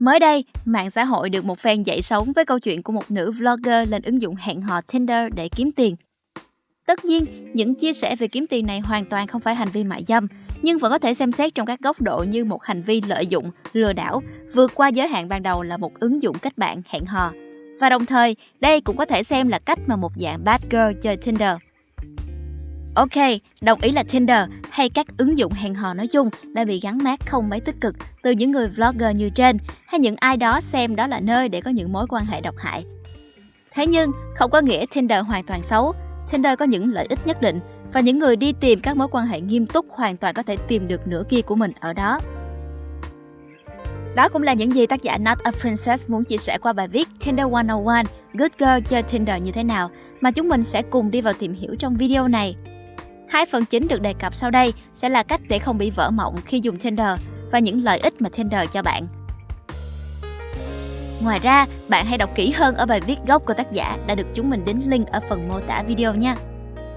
Mới đây, mạng xã hội được một fan dậy sóng với câu chuyện của một nữ vlogger lên ứng dụng hẹn hò Tinder để kiếm tiền. Tất nhiên, những chia sẻ về kiếm tiền này hoàn toàn không phải hành vi mại dâm, nhưng vẫn có thể xem xét trong các góc độ như một hành vi lợi dụng, lừa đảo, vượt qua giới hạn ban đầu là một ứng dụng kết bạn hẹn hò. Và đồng thời, đây cũng có thể xem là cách mà một dạng bad girl chơi Tinder. Ok, đồng ý là Tinder hay các ứng dụng hẹn hò nói chung đã bị gắn mát không mấy tích cực từ những người vlogger như trên hay những ai đó xem đó là nơi để có những mối quan hệ độc hại. Thế nhưng, không có nghĩa Tinder hoàn toàn xấu. Tinder có những lợi ích nhất định và những người đi tìm các mối quan hệ nghiêm túc hoàn toàn có thể tìm được nửa kia của mình ở đó. Đó cũng là những gì tác giả Not a Princess muốn chia sẻ qua bài viết Tinder 101 Good Girl chơi Tinder như thế nào mà chúng mình sẽ cùng đi vào tìm hiểu trong video này. Hai phần chính được đề cập sau đây sẽ là cách để không bị vỡ mộng khi dùng Tinder và những lợi ích mà Tinder cho bạn. Ngoài ra, bạn hãy đọc kỹ hơn ở bài viết gốc của tác giả đã được chúng mình đính link ở phần mô tả video nha.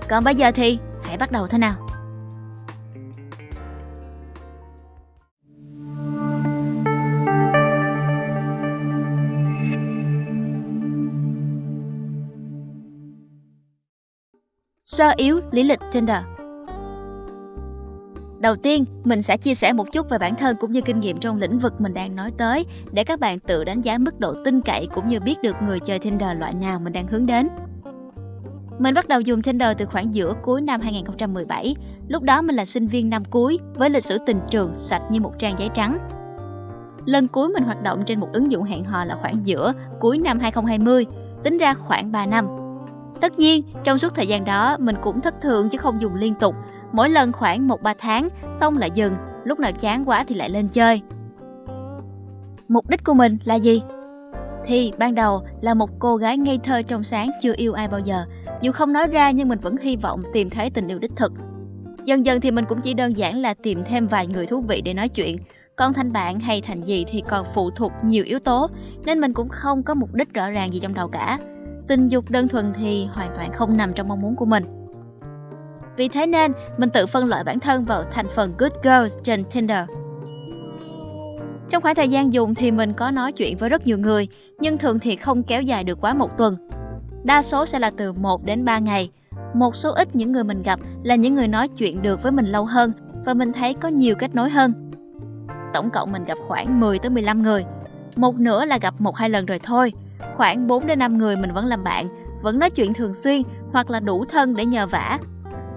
Còn bây giờ thì hãy bắt đầu thôi nào. Sơ yếu lý lịch Tinder Đầu tiên, mình sẽ chia sẻ một chút về bản thân cũng như kinh nghiệm trong lĩnh vực mình đang nói tới để các bạn tự đánh giá mức độ tin cậy cũng như biết được người chơi Tinder loại nào mình đang hướng đến. Mình bắt đầu dùng Tinder từ khoảng giữa cuối năm 2017. Lúc đó mình là sinh viên năm cuối với lịch sử tình trường sạch như một trang giấy trắng. Lần cuối mình hoạt động trên một ứng dụng hẹn hò là khoảng giữa cuối năm 2020, tính ra khoảng 3 năm. Tất nhiên, trong suốt thời gian đó mình cũng thất thường chứ không dùng liên tục, mỗi lần khoảng 1-3 tháng, xong lại dừng, lúc nào chán quá thì lại lên chơi. Mục đích của mình là gì? Thì ban đầu là một cô gái ngây thơ trong sáng chưa yêu ai bao giờ, dù không nói ra nhưng mình vẫn hy vọng tìm thấy tình yêu đích thực. Dần dần thì mình cũng chỉ đơn giản là tìm thêm vài người thú vị để nói chuyện, còn thành bạn hay thành gì thì còn phụ thuộc nhiều yếu tố, nên mình cũng không có mục đích rõ ràng gì trong đầu cả. Tình dục đơn thuần thì hoàn toàn không nằm trong mong muốn của mình. Vì thế nên, mình tự phân loại bản thân vào thành phần Good Girls trên Tinder. Trong khoảng thời gian dùng thì mình có nói chuyện với rất nhiều người, nhưng thường thì không kéo dài được quá một tuần. Đa số sẽ là từ 1 đến 3 ngày. Một số ít những người mình gặp là những người nói chuyện được với mình lâu hơn và mình thấy có nhiều kết nối hơn. Tổng cộng mình gặp khoảng 10 tới 15 người. Một nửa là gặp một hai lần rồi thôi. Khoảng 4 đến 5 người mình vẫn làm bạn, vẫn nói chuyện thường xuyên hoặc là đủ thân để nhờ vả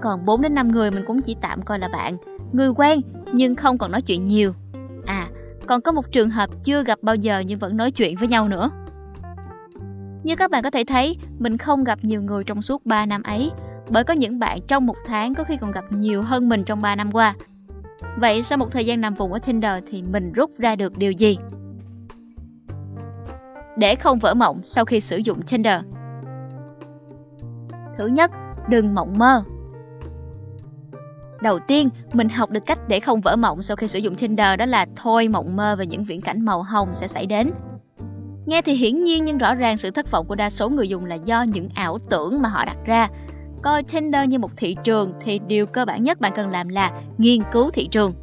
còn 4 đến 5 người mình cũng chỉ tạm coi là bạn, người quen nhưng không còn nói chuyện nhiều. À, còn có một trường hợp chưa gặp bao giờ nhưng vẫn nói chuyện với nhau nữa. Như các bạn có thể thấy, mình không gặp nhiều người trong suốt 3 năm ấy, bởi có những bạn trong một tháng có khi còn gặp nhiều hơn mình trong 3 năm qua. Vậy sau một thời gian nằm vùng ở Tinder thì mình rút ra được điều gì? Để không vỡ mộng sau khi sử dụng Tinder. Thứ nhất, đừng mộng mơ. Đầu tiên, mình học được cách để không vỡ mộng sau khi sử dụng Tinder đó là thôi mộng mơ về những viễn cảnh màu hồng sẽ xảy đến. Nghe thì hiển nhiên nhưng rõ ràng sự thất vọng của đa số người dùng là do những ảo tưởng mà họ đặt ra. Coi Tinder như một thị trường thì điều cơ bản nhất bạn cần làm là nghiên cứu thị trường.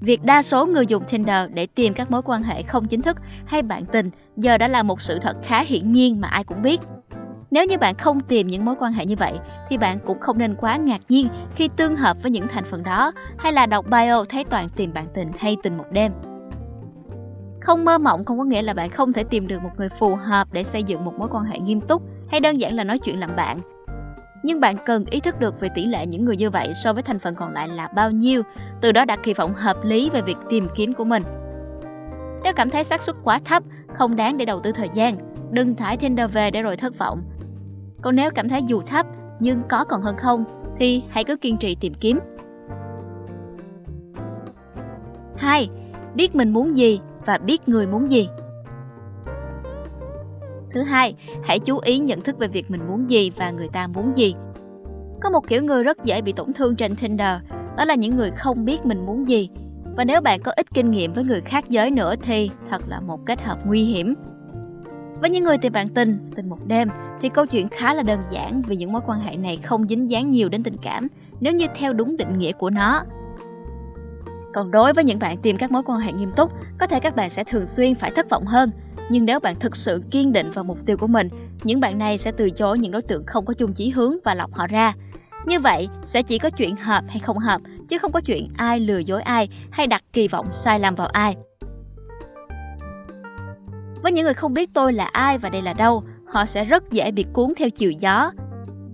Việc đa số người dùng Tinder để tìm các mối quan hệ không chính thức hay bạn tình giờ đã là một sự thật khá hiển nhiên mà ai cũng biết. Nếu như bạn không tìm những mối quan hệ như vậy, thì bạn cũng không nên quá ngạc nhiên khi tương hợp với những thành phần đó hay là đọc bio thấy toàn tìm bạn tình hay tình một đêm. Không mơ mộng không có nghĩa là bạn không thể tìm được một người phù hợp để xây dựng một mối quan hệ nghiêm túc hay đơn giản là nói chuyện làm bạn. Nhưng bạn cần ý thức được về tỷ lệ những người như vậy so với thành phần còn lại là bao nhiêu, từ đó đặt kỳ vọng hợp lý về việc tìm kiếm của mình. Nếu cảm thấy xác suất quá thấp, không đáng để đầu tư thời gian, đừng thải Tinder về để rồi thất vọng. Còn nếu cảm thấy dù thấp nhưng có còn hơn không thì hãy cứ kiên trì tìm kiếm. 2. Biết mình muốn gì và biết người muốn gì. Thứ hai, hãy chú ý nhận thức về việc mình muốn gì và người ta muốn gì. Có một kiểu người rất dễ bị tổn thương trên Tinder, đó là những người không biết mình muốn gì. Và nếu bạn có ít kinh nghiệm với người khác giới nữa thì thật là một kết hợp nguy hiểm. Với những người tìm bạn tình, tình một đêm thì câu chuyện khá là đơn giản vì những mối quan hệ này không dính dáng nhiều đến tình cảm nếu như theo đúng định nghĩa của nó. Còn đối với những bạn tìm các mối quan hệ nghiêm túc, có thể các bạn sẽ thường xuyên phải thất vọng hơn. Nhưng nếu bạn thực sự kiên định vào mục tiêu của mình, những bạn này sẽ từ chối những đối tượng không có chung chí hướng và lọc họ ra. Như vậy, sẽ chỉ có chuyện hợp hay không hợp, chứ không có chuyện ai lừa dối ai hay đặt kỳ vọng sai lầm vào ai. Với những người không biết tôi là ai và đây là đâu, họ sẽ rất dễ bị cuốn theo chiều gió.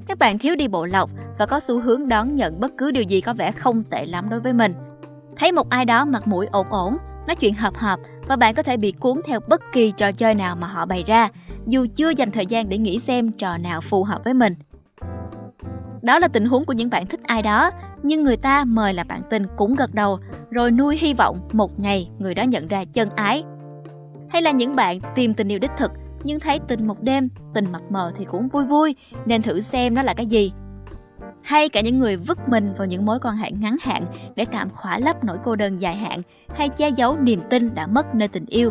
Các bạn thiếu đi bộ lọc và có xu hướng đón nhận bất cứ điều gì có vẻ không tệ lắm đối với mình. Thấy một ai đó mặt mũi ổn ổn, nói chuyện hợp hợp và bạn có thể bị cuốn theo bất kỳ trò chơi nào mà họ bày ra, dù chưa dành thời gian để nghĩ xem trò nào phù hợp với mình. Đó là tình huống của những bạn thích ai đó, nhưng người ta mời là bạn tình cũng gật đầu, rồi nuôi hy vọng một ngày người đó nhận ra chân ái. Hay là những bạn tìm tình yêu đích thực, nhưng thấy tình một đêm, tình mập mờ thì cũng vui vui, nên thử xem nó là cái gì. Hay cả những người vứt mình vào những mối quan hệ ngắn hạn để tạm khỏa lấp nỗi cô đơn dài hạn hay che giấu niềm tin đã mất nơi tình yêu.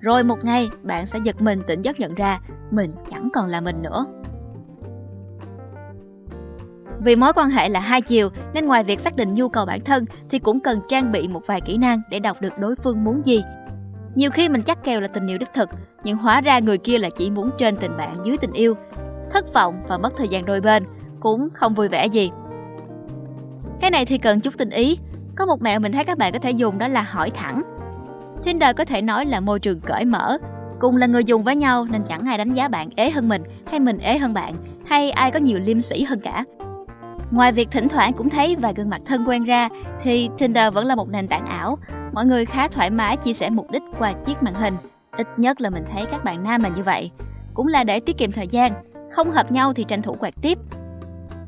Rồi một ngày, bạn sẽ giật mình tỉnh giấc nhận ra mình chẳng còn là mình nữa. Vì mối quan hệ là hai chiều nên ngoài việc xác định nhu cầu bản thân thì cũng cần trang bị một vài kỹ năng để đọc được đối phương muốn gì. Nhiều khi mình chắc kèo là tình yêu đích thực, nhưng hóa ra người kia là chỉ muốn trên tình bạn dưới tình yêu. Thất vọng và mất thời gian đôi bên cũng không vui vẻ gì. Cái này thì cần chút tinh ý. Có một mẹo mình thấy các bạn có thể dùng đó là hỏi thẳng. Tinder có thể nói là môi trường cởi mở, cùng là người dùng với nhau nên chẳng ai đánh giá bạn ế hơn mình hay mình ế hơn bạn hay ai có nhiều liêm sĩ hơn cả. Ngoài việc thỉnh thoảng cũng thấy vài gương mặt thân quen ra thì Tinder vẫn là một nền tảng ảo. Mọi người khá thoải mái chia sẻ mục đích qua chiếc màn hình. Ít nhất là mình thấy các bạn nam là như vậy. Cũng là để tiết kiệm thời gian. Không hợp nhau thì tranh thủ quạt tiếp.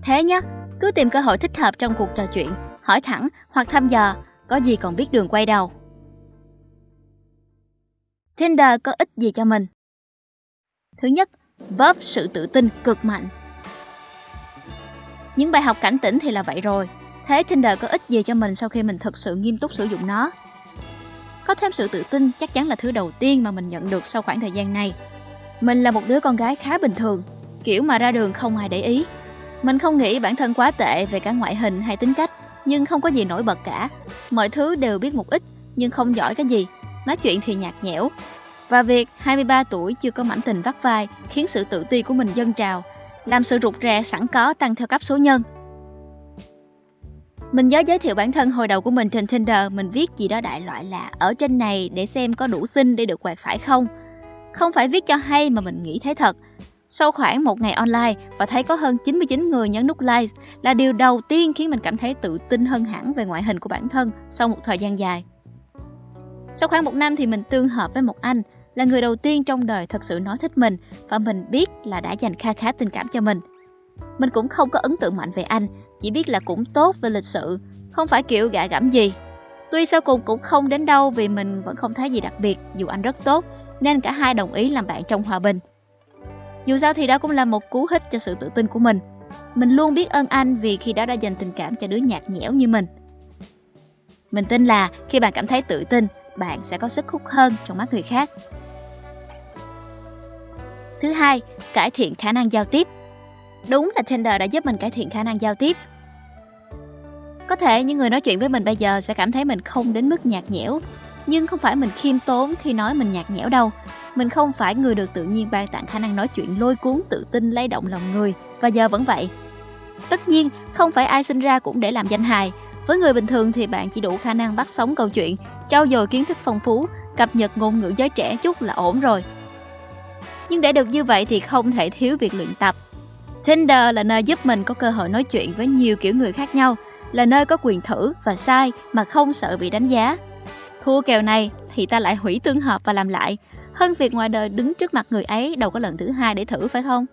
Thế nhé, cứ tìm cơ hội thích hợp trong cuộc trò chuyện, hỏi thẳng hoặc thăm dò, có gì còn biết đường quay đầu. Tinder có ích gì cho mình? Thứ nhất, bóp sự tự tin cực mạnh. Những bài học cảnh tỉnh thì là vậy rồi. Thế Tinder có ích gì cho mình sau khi mình thực sự nghiêm túc sử dụng nó? Có thêm sự tự tin chắc chắn là thứ đầu tiên mà mình nhận được sau khoảng thời gian này. Mình là một đứa con gái khá bình thường, kiểu mà ra đường không ai để ý. Mình không nghĩ bản thân quá tệ về cả ngoại hình hay tính cách, nhưng không có gì nổi bật cả. Mọi thứ đều biết một ít, nhưng không giỏi cái gì. Nói chuyện thì nhạt nhẽo. Và việc 23 tuổi chưa có mảnh tình vắt vai khiến sự tự ti của mình dâng trào, làm sự rụt rè sẵn có tăng theo cấp số nhân. Mình nhớ giới thiệu bản thân hồi đầu của mình trên Tinder, mình viết gì đó đại loại là ở trên này để xem có đủ xinh để được quạt phải không. Không phải viết cho hay mà mình nghĩ thế thật. Sau khoảng một ngày online và thấy có hơn 99 người nhấn nút like là điều đầu tiên khiến mình cảm thấy tự tin hơn hẳn về ngoại hình của bản thân sau một thời gian dài. Sau khoảng một năm thì mình tương hợp với một anh là người đầu tiên trong đời thật sự nói thích mình và mình biết là đã dành kha khá tình cảm cho mình. Mình cũng không có ấn tượng mạnh về anh, chỉ biết là cũng tốt về lịch sự, không phải kiểu gạ gẫm gì. Tuy sau cùng cũng không đến đâu vì mình vẫn không thấy gì đặc biệt dù anh rất tốt, nên cả hai đồng ý làm bạn trong hòa bình. Dù sao thì đó cũng là một cú hích cho sự tự tin của mình. Mình luôn biết ơn anh vì khi đó đã dành tình cảm cho đứa nhạt nhẽo như mình. Mình tin là khi bạn cảm thấy tự tin, bạn sẽ có sức hút hơn trong mắt người khác. Thứ hai, cải thiện khả năng giao tiếp. Đúng là Tinder đã giúp mình cải thiện khả năng giao tiếp. Có thể những người nói chuyện với mình bây giờ sẽ cảm thấy mình không đến mức nhạt nhẽo, nhưng không phải mình khiêm tốn khi nói mình nhạt nhẽo đâu. Mình không phải người được tự nhiên ban tặng khả năng nói chuyện lôi cuốn tự tin lay động lòng người và giờ vẫn vậy. Tất nhiên, không phải ai sinh ra cũng để làm danh hài. Với người bình thường thì bạn chỉ đủ khả năng bắt sống câu chuyện, trau dồi kiến thức phong phú, cập nhật ngôn ngữ giới trẻ chút là ổn rồi. Nhưng để được như vậy thì không thể thiếu việc luyện tập. Tinder là nơi giúp mình có cơ hội nói chuyện với nhiều kiểu người khác nhau, là nơi có quyền thử và sai mà không sợ bị đánh giá. Thua kèo này thì ta lại hủy tương hợp và làm lại, hơn việc ngoài đời đứng trước mặt người ấy đâu có lần thứ hai để thử phải không?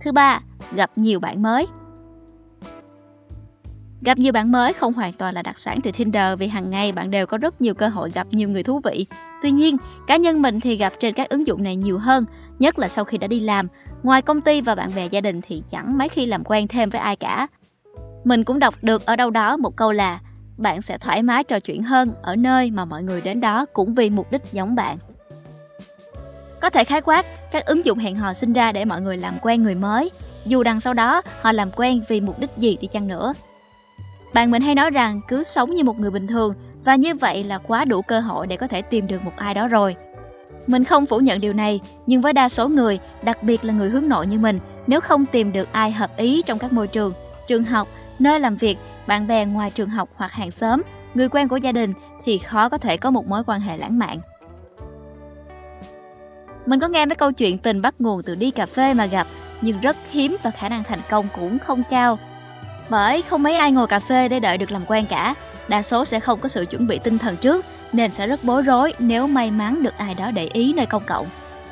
Thứ ba, gặp nhiều bạn mới. Gặp nhiều bạn mới không hoàn toàn là đặc sản từ Tinder vì hàng ngày bạn đều có rất nhiều cơ hội gặp nhiều người thú vị. Tuy nhiên, cá nhân mình thì gặp trên các ứng dụng này nhiều hơn, nhất là sau khi đã đi làm. Ngoài công ty và bạn bè gia đình thì chẳng mấy khi làm quen thêm với ai cả. Mình cũng đọc được ở đâu đó một câu là bạn sẽ thoải mái trò chuyện hơn ở nơi mà mọi người đến đó cũng vì mục đích giống bạn. Có thể khái quát, các ứng dụng hẹn hò sinh ra để mọi người làm quen người mới, dù đằng sau đó họ làm quen vì mục đích gì đi chăng nữa. Bạn mình hay nói rằng cứ sống như một người bình thường và như vậy là quá đủ cơ hội để có thể tìm được một ai đó rồi. Mình không phủ nhận điều này, nhưng với đa số người, đặc biệt là người hướng nội như mình, nếu không tìm được ai hợp ý trong các môi trường, trường học, nơi làm việc, bạn bè ngoài trường học hoặc hàng xóm, người quen của gia đình thì khó có thể có một mối quan hệ lãng mạn. Mình có nghe mấy câu chuyện tình bắt nguồn từ đi cà phê mà gặp, nhưng rất hiếm và khả năng thành công cũng không cao. Bởi không mấy ai ngồi cà phê để đợi được làm quen cả, đa số sẽ không có sự chuẩn bị tinh thần trước nên sẽ rất bối rối nếu may mắn được ai đó để ý nơi công cộng.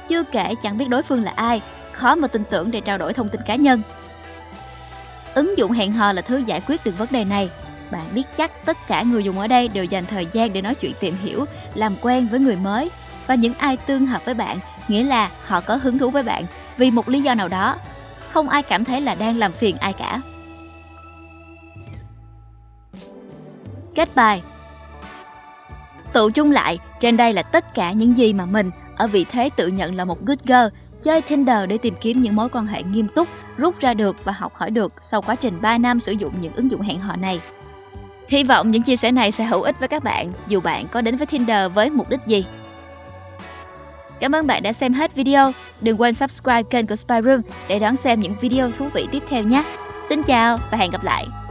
Chưa kể chẳng biết đối phương là ai, khó mà tin tưởng để trao đổi thông tin cá nhân. Ứng dụng hẹn hò là thứ giải quyết được vấn đề này. Bạn biết chắc tất cả người dùng ở đây đều dành thời gian để nói chuyện tìm hiểu, làm quen với người mới và những ai tương hợp với bạn, nghĩa là họ có hứng thú với bạn vì một lý do nào đó. Không ai cảm thấy là đang làm phiền ai cả. Kết bài Tụ chung lại, trên đây là tất cả những gì mà mình, ở vị thế tự nhận là một good girl, chơi Tinder để tìm kiếm những mối quan hệ nghiêm túc, rút ra được và học hỏi được sau quá trình 3 năm sử dụng những ứng dụng hẹn hò này. Hy vọng những chia sẻ này sẽ hữu ích với các bạn, dù bạn có đến với Tinder với mục đích gì. Cảm ơn bạn đã xem hết video. Đừng quên subscribe kênh của Spy Room để đón xem những video thú vị tiếp theo nhé. Xin chào và hẹn gặp lại.